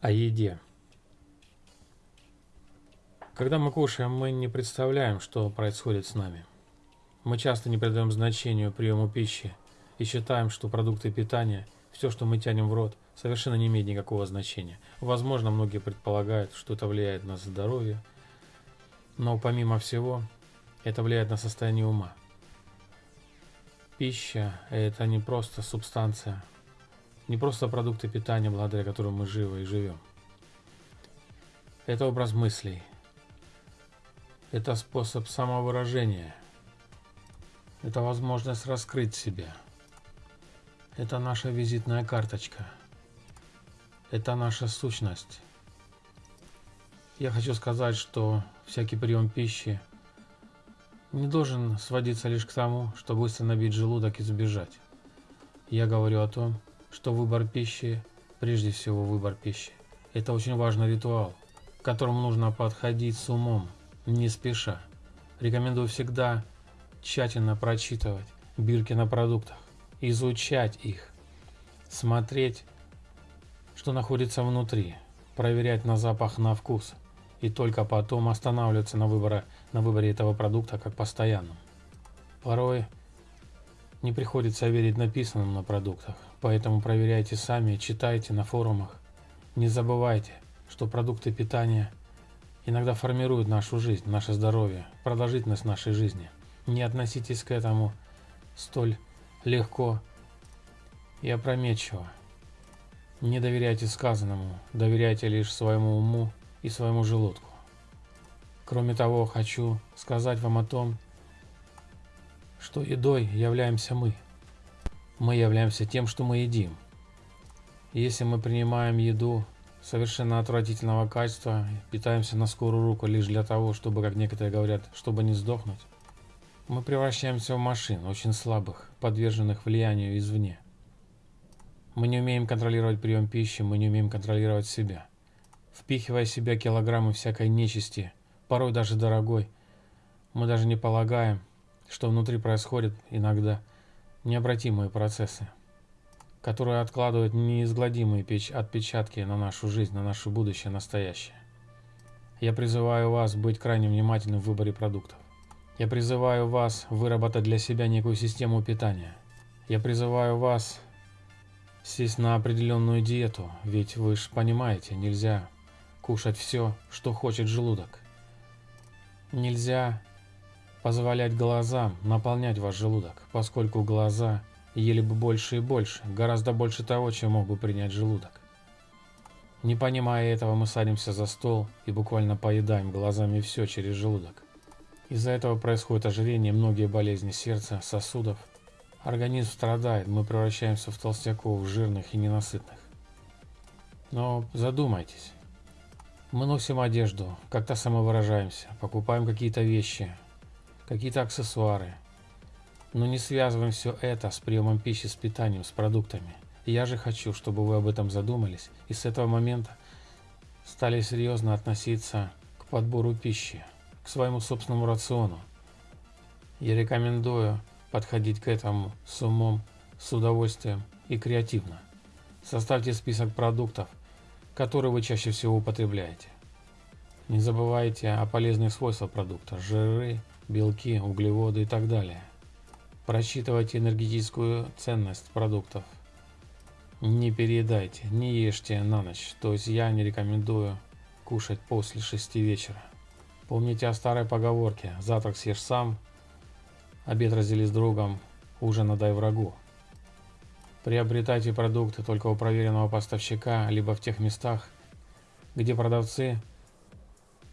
О еде. Когда мы кушаем, мы не представляем, что происходит с нами. Мы часто не придаем значению приему пищи и считаем, что продукты питания, все, что мы тянем в рот, совершенно не имеет никакого значения. Возможно, многие предполагают, что это влияет на здоровье, но помимо всего, это влияет на состояние ума. Пища – это не просто субстанция, не просто продукты питания, благодаря которым мы живы и живем. Это образ мыслей. Это способ самовыражения. Это возможность раскрыть себя. Это наша визитная карточка. Это наша сущность. Я хочу сказать, что всякий прием пищи не должен сводиться лишь к тому, чтобы быстро набить желудок и сбежать. Я говорю о том, что выбор пищи, прежде всего выбор пищи, это очень важный ритуал, к которому нужно подходить с умом, не спеша. Рекомендую всегда тщательно прочитывать бирки на продуктах, изучать их, смотреть, что находится внутри, проверять на запах, на вкус, и только потом останавливаться на, выборе, на выборе этого продукта как постоянном. Порой не приходится верить написанным на продуктах, поэтому проверяйте сами, читайте на форумах. Не забывайте, что продукты питания иногда формируют нашу жизнь, наше здоровье, продолжительность нашей жизни. Не относитесь к этому столь легко и опрометчиво. Не доверяйте сказанному, доверяйте лишь своему уму и своему желудку. Кроме того, хочу сказать вам о том, что едой являемся мы. Мы являемся тем, что мы едим. Если мы принимаем еду совершенно отвратительного качества, питаемся на скорую руку лишь для того, чтобы, как некоторые говорят, чтобы не сдохнуть, мы превращаемся в машин, очень слабых, подверженных влиянию извне. Мы не умеем контролировать прием пищи, мы не умеем контролировать себя. Впихивая в себя килограммы всякой нечисти, порой даже дорогой, мы даже не полагаем, что внутри происходят иногда необратимые процессы, которые откладывают неизгладимые отпечатки на нашу жизнь, на наше будущее, настоящее. Я призываю вас быть крайне внимательным в выборе продуктов. Я призываю вас выработать для себя некую систему питания. Я призываю вас сесть на определенную диету, ведь вы же понимаете, нельзя кушать все, что хочет желудок. Нельзя позволять глазам наполнять ваш желудок, поскольку глаза ели бы больше и больше, гораздо больше того, чем мог бы принять желудок. Не понимая этого, мы садимся за стол и буквально поедаем глазами все через желудок. Из-за этого происходит ожирение, многие болезни сердца, сосудов. Организм страдает, мы превращаемся в толстяков, жирных и ненасытных. Но задумайтесь. Мы носим одежду, как-то самовыражаемся, покупаем какие-то вещи, какие-то аксессуары. Но не связываем все это с приемом пищи, с питанием, с продуктами. Я же хочу, чтобы вы об этом задумались и с этого момента стали серьезно относиться к подбору пищи, к своему собственному рациону. Я рекомендую подходить к этому с умом, с удовольствием и креативно. Составьте список продуктов, которые вы чаще всего употребляете. Не забывайте о полезных свойствах продукта – жиры, белки, углеводы и так далее. Просчитывайте энергетическую ценность продуктов. Не переедайте, не ешьте на ночь, то есть я не рекомендую кушать после 6 вечера. Помните о старой поговорке «Завтрак съешь сам, обед раздели с другом, ужин отдай врагу». Приобретайте продукты только у проверенного поставщика, либо в тех местах, где продавцы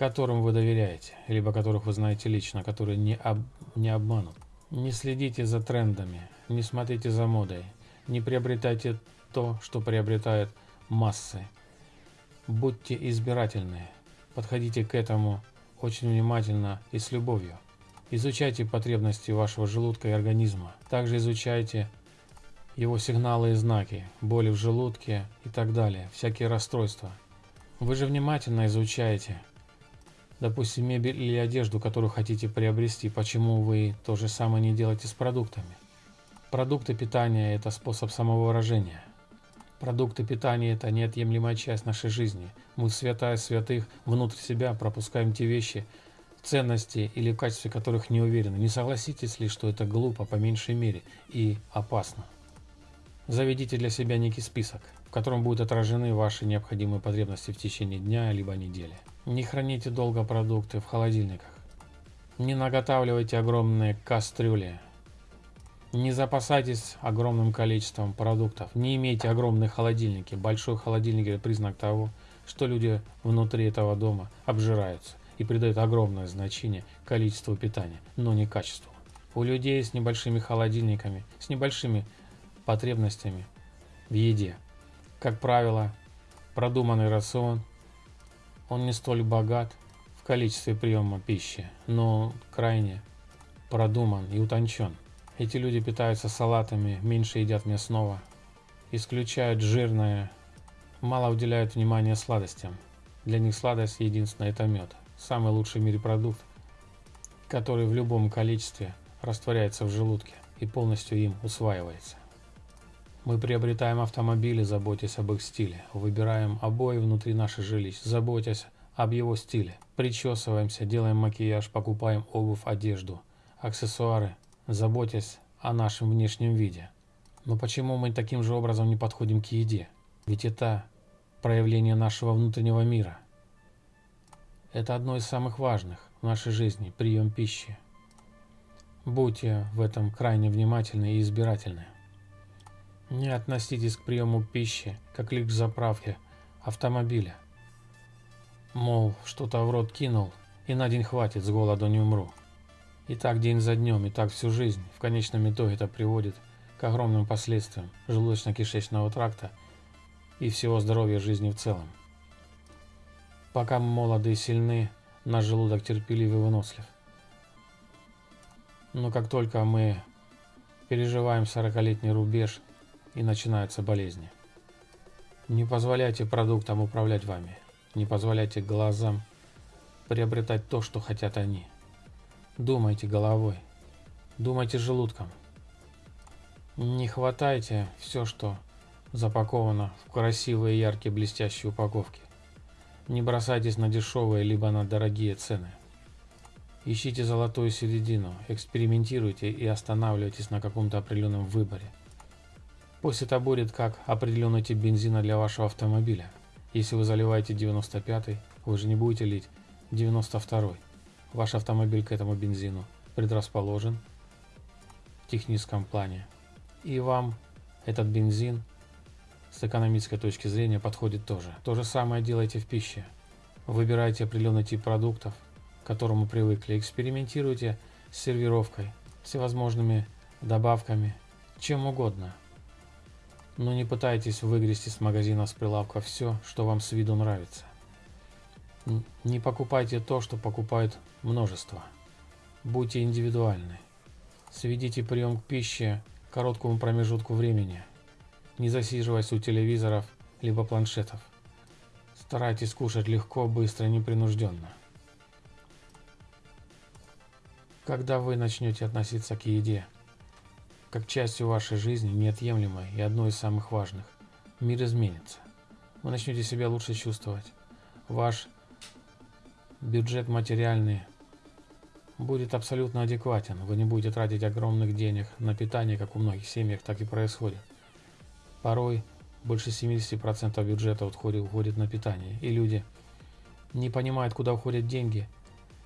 которым вы доверяете, либо которых вы знаете лично, которые не, об, не обманут. Не следите за трендами, не смотрите за модой, не приобретайте то, что приобретают массы. Будьте избирательны, подходите к этому очень внимательно и с любовью. Изучайте потребности вашего желудка и организма. Также изучайте его сигналы и знаки, боли в желудке и так далее, всякие расстройства. Вы же внимательно изучаете, Допустим, мебель или одежду, которую хотите приобрести, почему вы то же самое не делаете с продуктами? Продукты питания – это способ самовыражения. Продукты питания – это неотъемлемая часть нашей жизни. Мы, святая святых, внутрь себя пропускаем те вещи, ценности или в качестве которых не уверены. Не согласитесь ли, что это глупо по меньшей мере и опасно? Заведите для себя некий список, в котором будут отражены ваши необходимые потребности в течение дня либо недели. Не храните долго продукты в холодильниках. Не наготавливайте огромные кастрюли не запасайтесь огромным количеством продуктов. Не имейте огромные холодильники. Большой холодильник – это признак того, что люди внутри этого дома обжираются и придают огромное значение количеству питания, но не качеству. У людей с небольшими холодильниками, с небольшими потребностями в еде, как правило, продуманный рацион, он не столь богат в количестве приема пищи, но крайне продуман и утончен. Эти люди питаются салатами, меньше едят мясного, исключают жирное, мало уделяют внимания сладостям. Для них сладость единственная – это мед. Самый лучший в мире продукт, который в любом количестве растворяется в желудке и полностью им усваивается. Мы приобретаем автомобили, заботясь об их стиле. Выбираем обои внутри наших жилищ, заботясь об его стиле. Причесываемся, делаем макияж, покупаем обувь, одежду, аксессуары, заботясь о нашем внешнем виде. Но почему мы таким же образом не подходим к еде? Ведь это проявление нашего внутреннего мира. Это одно из самых важных в нашей жизни – прием пищи. Будьте в этом крайне внимательны и избирательны. Не относитесь к приему пищи, как лишь к заправке автомобиля. Мол, что-то в рот кинул, и на день хватит, с голоду не умру. И так день за днем, и так всю жизнь. В конечном итоге это приводит к огромным последствиям желудочно-кишечного тракта и всего здоровья жизни в целом. Пока мы молоды и сильны, наш желудок терпелив и вынослив. Но как только мы переживаем 40-летний рубеж и начинаются болезни, не позволяйте продуктам управлять вами, не позволяйте глазам приобретать то, что хотят они – Думайте головой. Думайте желудком. Не хватайте все, что запаковано в красивые, яркие, блестящие упаковки. Не бросайтесь на дешевые, либо на дорогие цены. Ищите золотую середину, экспериментируйте и останавливайтесь на каком-то определенном выборе. Пусть это будет как определенный тип бензина для вашего автомобиля. Если вы заливаете 95 вы же не будете лить 92 -й. Ваш автомобиль к этому бензину предрасположен в техническом плане. И вам этот бензин с экономической точки зрения подходит тоже. То же самое делайте в пище. Выбирайте определенный тип продуктов, к которому привыкли. Экспериментируйте с сервировкой, всевозможными добавками, чем угодно. Но не пытайтесь выгрести с магазина с прилавка все, что вам с виду нравится. Не покупайте то, что покупают множество. Будьте индивидуальны. Сведите прием к пище к короткому промежутку времени. Не засиживаясь у телевизоров либо планшетов. Старайтесь кушать легко, быстро непринужденно. Когда вы начнете относиться к еде как частью вашей жизни, неотъемлемой и одной из самых важных, мир изменится. Вы начнете себя лучше чувствовать. Ваш бюджет материальный будет абсолютно адекватен. Вы не будете тратить огромных денег на питание, как у многих семьях так и происходит. Порой больше 70% бюджета уходит, уходит на питание. И люди не понимают, куда уходят деньги.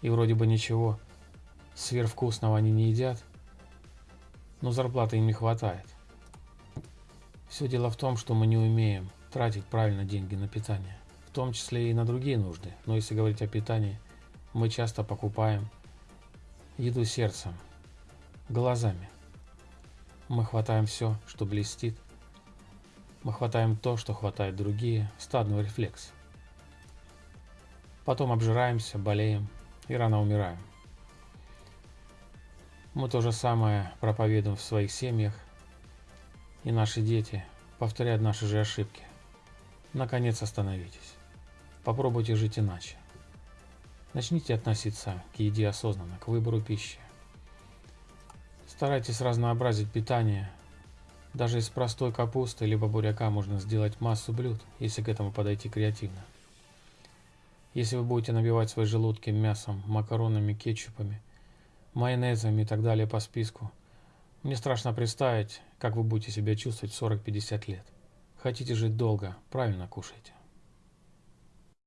И вроде бы ничего сверхвкусного они не едят, но зарплаты им не хватает. Все дело в том, что мы не умеем тратить правильно деньги на питание в том числе и на другие нужды. Но если говорить о питании, мы часто покупаем еду сердцем, глазами. Мы хватаем все, что блестит. Мы хватаем то, что хватает другие, стадный рефлекс. Потом обжираемся, болеем и рано умираем. Мы то же самое проповедуем в своих семьях, и наши дети повторяют наши же ошибки. Наконец остановитесь. Попробуйте жить иначе. Начните относиться к еде осознанно, к выбору пищи. Старайтесь разнообразить питание Даже из простой капусты либо буряка можно сделать массу блюд, если к этому подойти креативно. Если вы будете набивать свои желудки мясом, макаронами, кетчупами, майонезами и так далее по списку, мне страшно представить, как вы будете себя чувствовать в 40-50 лет. Хотите жить долго, правильно кушайте.